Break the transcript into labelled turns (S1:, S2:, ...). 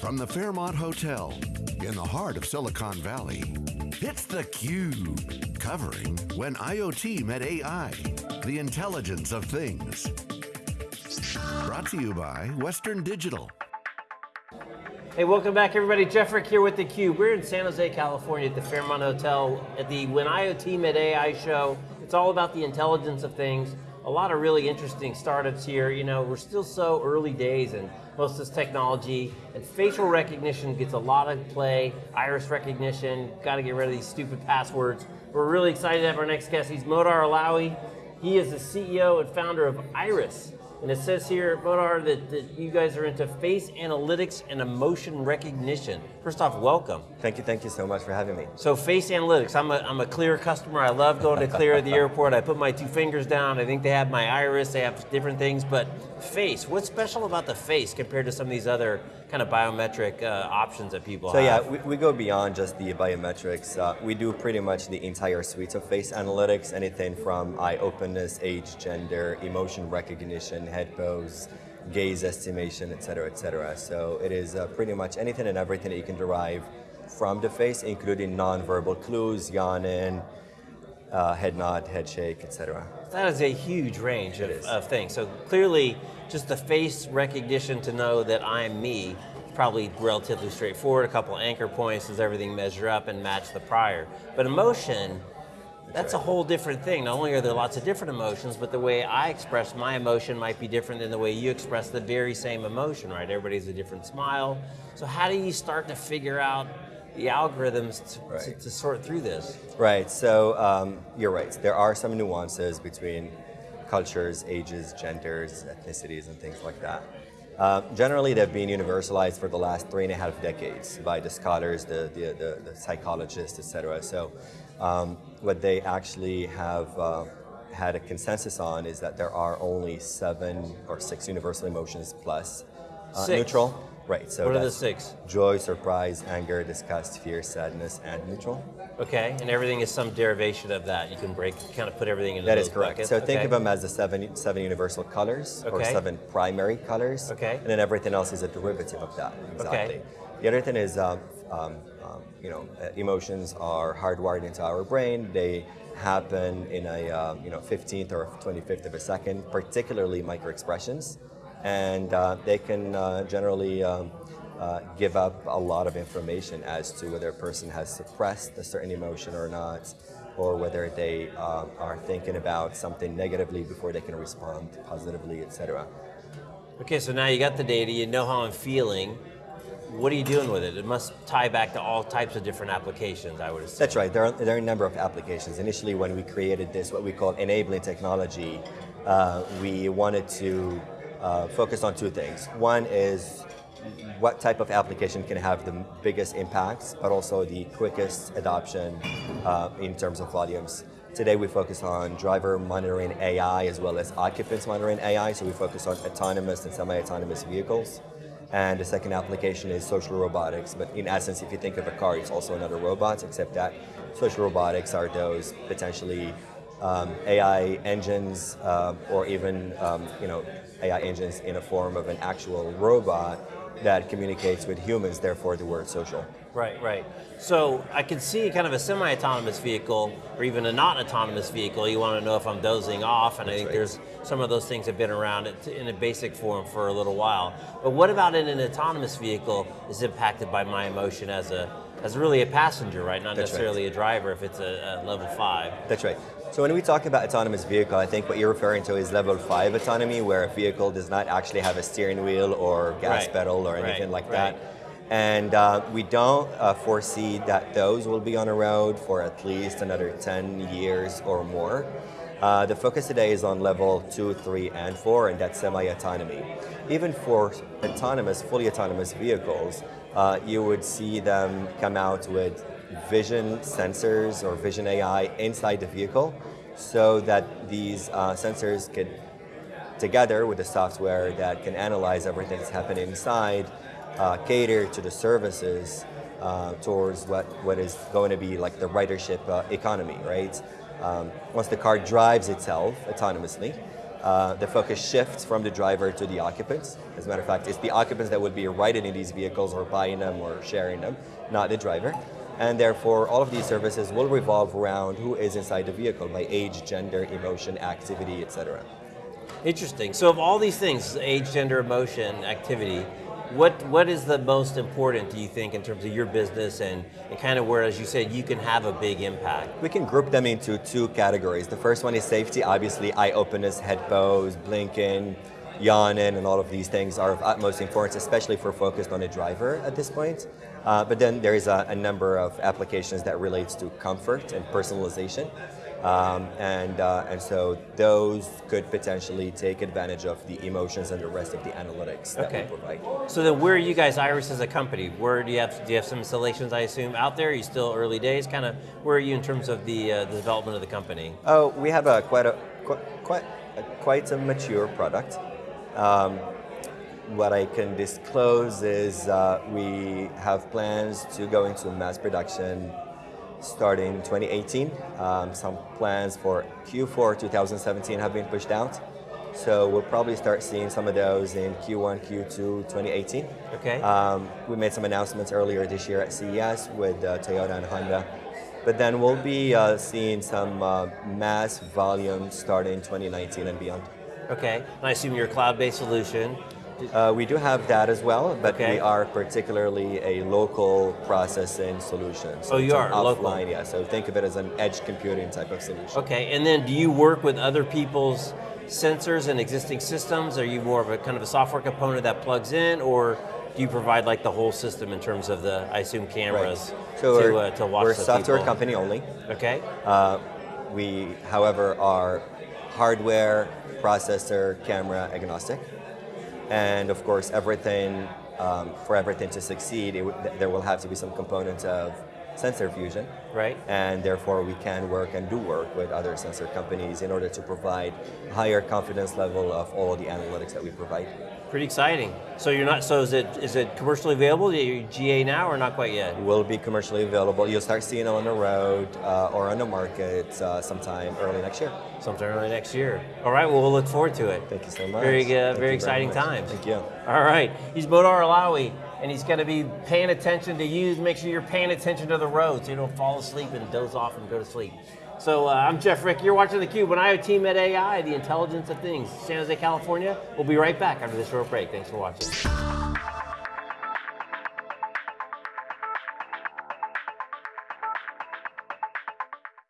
S1: From the Fairmont Hotel in the heart of Silicon Valley, it's theCUBE, covering When IoT Met AI, the intelligence of things. Brought to you by Western Digital.
S2: Hey, welcome back everybody. Jeff Frick here with theCUBE. We're in San Jose, California at the Fairmont Hotel at the When IoT Met AI show. It's all about the intelligence of things. A lot of really interesting startups here. You know, we're still so early days and most of this technology, and facial recognition gets a lot of play, iris recognition, got to get rid of these stupid passwords. We're really excited to have our next guest. He's Modar Alawi. He is the CEO and founder of Eyeris. And it says here, Modar, that, that you guys are into face analytics and emotion recognition. First off, welcome.
S3: Thank you, thank you so much for having me.
S2: So face analytics, I'm a, I'm a Clear customer. I love going to Clear at the airport. I put my two fingers down. I think they have my iris, they have different things, but face, what's special about the face compared to some of these other kind of biometric uh, options that people
S3: so
S2: have?
S3: So yeah, we, we, go beyond just the biometrics. Uh, we do pretty much the entire suite of face analytics, anything from eye openness, age, gender, emotion recognition, head pose, gaze estimation, et cetera, et cetera. So it is uh, pretty much anything and everything that you can derive from the face, including non-verbal clues, yawning, uh, head nod, head shake, etc.
S2: That is a huge range of, of, things. So clearly, just the face recognition to know that I'm me, probably relatively straightforward. A couple anchor points, does everything measure up and match the prior? But emotion, that's a whole different thing. Not only are there lots of different emotions, but the way I express my emotion might be different than the way you express the very same emotion, right? Everybody's a different smile. So how do you start to figure out the algorithms to, right. to, to, sort through this.
S3: Right, so um, you're right. There are some nuances between cultures, ages, genders, ethnicities, and things like that. Uh, generally, they've been universalized for the last three and a half decades by the scholars, the, the, the, the psychologists, et cetera. So um, what they actually have uh, had a consensus on is that there are only seven or six universal emotions plus uh, neutral. Right,
S2: so What are the six?
S3: Joy, surprise, anger, disgust, fear, sadness, and neutral.
S2: Okay, and everything is some derivation of that. You can break, kind of put everything into
S3: That is correct.
S2: Buckets.
S3: So
S2: okay.
S3: think of them as the seven, seven universal colors, okay. or seven primary colors.
S2: Okay.
S3: And then everything else is a derivative of that, exactly. Okay. The other thing is, um, um, um, you know, uh, emotions are hardwired into our brain. They happen in a, uh, you know, 15th or 25th of a second, particularly microexpressions and uh, they can uh, generally um, uh, give up a lot of information as to whether a person has suppressed a certain emotion or not, or whether they um, are thinking about something negatively before they can respond positively, etc.
S2: Okay, so now you got the data, you know how I'm feeling, what are you doing with it? It must tie back to all types of different applications, I would assume.
S3: That's right, there are, there are a number of applications. Initially when we created this, what we call enabling technology, uh, we wanted to uh, focus on two things. One is what type of application can have the biggest impacts, but also the quickest adoption uh, in terms of volumes. Today we focus on driver monitoring AI as well as occupants monitoring AI, so we focus on autonomous and semi-autonomous vehicles. And the second application is social robotics, but in essence, if you think of a car, it's also another robot, except that social robotics are those potentially um, AI engines uh, or even um, you know, AI engines in a form of an actual robot that communicates with humans, therefore the word social.
S2: Right, right. So I can see kind of a semi-autonomous vehicle or even a not autonomous vehicle. You want to know if I'm dozing off and That's I think right. there's some of those things have been around in a basic form for a little while. But what about in an autonomous vehicle is impacted by my emotion as a as really a passenger, right? Not That's necessarily right. a driver if it's a, a level five.
S3: That's right. So when we talk about autonomous vehicle, I think what you're referring to is level five autonomy, where a vehicle does not actually have a steering wheel or gas right. pedal or anything right. like right. that. And uh, we don't uh, foresee that those will be on the road for at least another 10 years or more. Uh, the focus today is on level two, three, and four, and that's semi-autonomy. Even for autonomous, fully autonomous vehicles, uh, you would see them come out with vision sensors or vision AI inside the vehicle so that these uh, sensors could, together with the software that can analyze everything that's happening inside, uh, cater to the services uh, towards what, what is going to be like the ridership uh, economy, right? Um, once the car drives itself autonomously, uh, the focus shifts from the driver to the occupants. As a matter of fact, it's the occupants that would be riding in these vehicles or buying them or sharing them, not the driver. And therefore, all of these services will revolve around who is inside the vehicle by age, gender, emotion, activity, etc.
S2: Interesting. So, of all these things, age, gender, emotion, activity, what what is the most important, do you think, in terms of your business and, and kind of where, as you said, you can have a big impact?
S3: We can group them into two categories. The first one is safety. Obviously, eye openness, head pose, blinking, yawning, and all of these things are of utmost importance, especially if we're focused on a driver at this point. Uh, but then there is a, a number of applications that relates to comfort and personalization. Um, and, uh, and so those could potentially take advantage of the emotions and the rest of the analytics that
S2: Okay.
S3: we provide.
S2: So then, where are you guys, Eyeris, as a company? Where do you have do you have some installations? I assume out there. Are you still early days? Kind of where are you in terms of the uh, the development of the company?
S3: Oh, we have a quite a quite quite a, quite a mature product. Um, what I can disclose is uh, we have plans to go into mass production starting 2018. Um, some plans for Q4 2017 have been pushed out. So we'll probably start seeing some of those in Q1, Q2 2018.
S2: Okay.
S3: Um, we made some announcements earlier this year at CES with uh, Toyota and Honda. But then we'll be uh, seeing some uh, mass volume starting 2019 and beyond.
S2: Okay. And I assume you're a cloud-based solution.
S3: Uh, we do have that as well, but
S2: Okay.
S3: we are particularly a local processing solution. So
S2: Oh, you are,
S3: an
S2: local.
S3: offline, yeah. So think of it as an edge computing type of solution.
S2: Okay. And then, do you work with other people's sensors and existing systems? Are you more of a kind of a software component that plugs in, or do you provide like the whole system in terms of the, I assume, cameras
S3: So
S2: to uh, to watch
S3: we're a software
S2: people?
S3: company only.
S2: Okay.
S3: Uh, we, however, are hardware, processor, camera agnostic. And of course, everything, um, for everything to succeed, there will have to be some component of sensor fusion.
S2: Right.
S3: And therefore, we can work and do work with other sensor companies in order to provide higher confidence level of all the analytics that we provide.
S2: Pretty exciting. So you're not. So is it is it commercially available? Are GA now or not quite yet?
S3: Will be commercially available. You'll start seeing it on the road uh, or on the market uh, sometime early next year.
S2: Sometime early next year. All right. Well, we'll look forward to it.
S3: Thank you so much.
S2: Very good.
S3: Thank
S2: very exciting
S3: much.
S2: times.
S3: Thank you.
S2: All right. He's Modar Alawi, and he's going to be paying attention to you. Make sure you're paying attention to the road so you don't fall asleep and doze off and go to sleep. So uh, I'm Jeff Frick. You're watching theCUBE. When IoT met AI, the intelligence of things. San Jose, California. We'll be right back after this short break. Thanks for watching.